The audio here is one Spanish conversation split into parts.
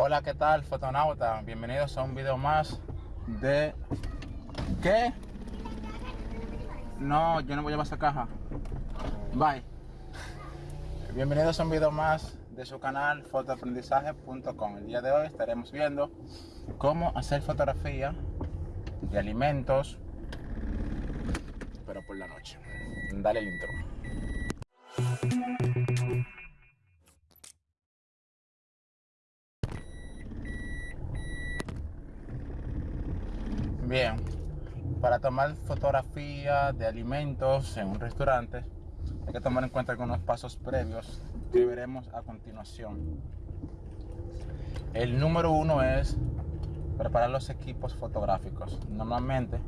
Hola, ¿qué tal, fotonauta? Bienvenidos a un video más de... ¿Qué? No, yo no voy a llevar esa caja. Bye. Bienvenidos a un video más de su canal fotoaprendizaje.com. El día de hoy estaremos viendo cómo hacer fotografía de alimentos, pero por la noche. Dale el intro. Bien, para tomar fotografía de alimentos en un restaurante hay que tomar en cuenta algunos pasos previos que veremos a continuación. El número uno es preparar los equipos fotográficos. Normalmente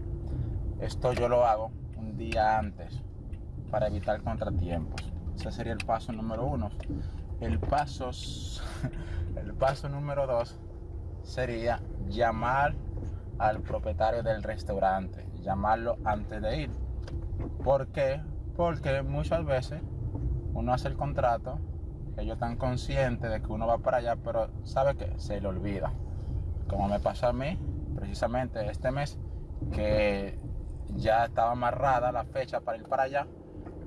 esto yo lo hago un día antes para evitar contratiempos. Ese sería el paso número uno. El paso, el paso número dos sería llamar al propietario del restaurante, llamarlo antes de ir. ¿Por qué? Porque muchas veces uno hace el contrato, ellos están conscientes de que uno va para allá, pero ¿sabe que Se le olvida. Como me pasó a mí, precisamente este mes, que ya estaba amarrada la fecha para ir para allá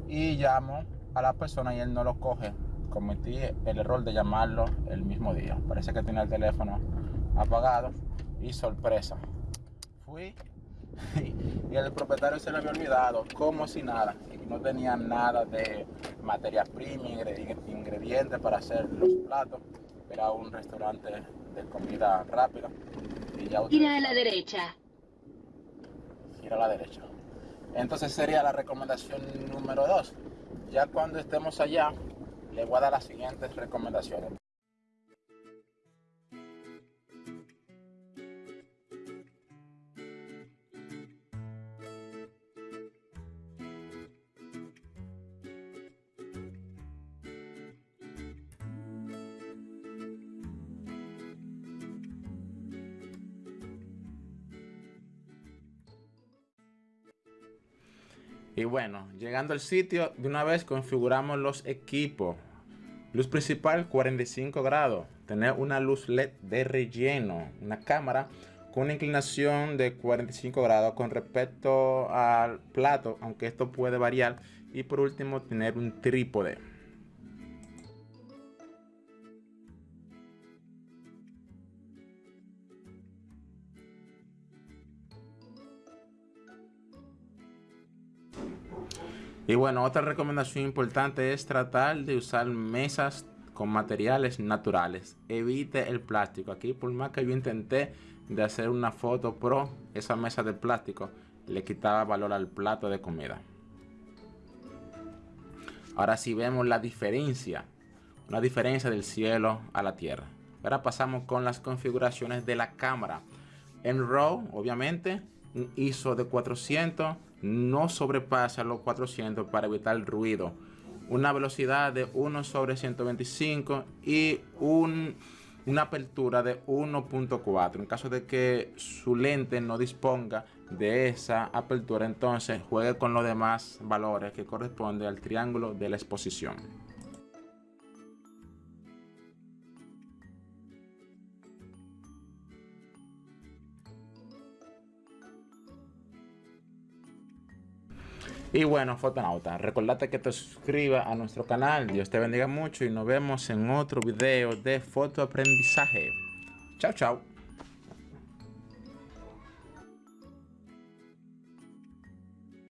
y llamo a la persona y él no lo coge. Cometí el error de llamarlo el mismo día. Parece que tiene el teléfono apagado y sorpresa y el propietario se le había olvidado, como si nada, y no tenía nada de materia prima, ingredientes para hacer los platos. Era un restaurante de comida rápida. Y ya Gira a la derecha. Gira a la derecha. Entonces sería la recomendación número dos. Ya cuando estemos allá, le voy a dar las siguientes recomendaciones. Y bueno, llegando al sitio, de una vez configuramos los equipos. Luz principal 45 grados. Tener una luz LED de relleno. Una cámara con una inclinación de 45 grados con respecto al plato, aunque esto puede variar. Y por último, tener un trípode. Y bueno, otra recomendación importante es tratar de usar mesas con materiales naturales. Evite el plástico. Aquí por más que yo intenté de hacer una foto pro, esa mesa de plástico le quitaba valor al plato de comida. Ahora sí vemos la diferencia, una diferencia del cielo a la tierra. Ahora pasamos con las configuraciones de la cámara. En RAW, obviamente, un ISO de 400 no sobrepasa los 400 para evitar ruido. Una velocidad de 1 sobre 125 y una apertura de 1.4. En caso de que su lente no disponga de esa apertura, entonces juegue con los demás valores que corresponde al triángulo de la exposición. Y bueno, fotonauta, recordate que te suscribas a nuestro canal. Dios te bendiga mucho y nos vemos en otro video de fotoaprendizaje. Chao, chao.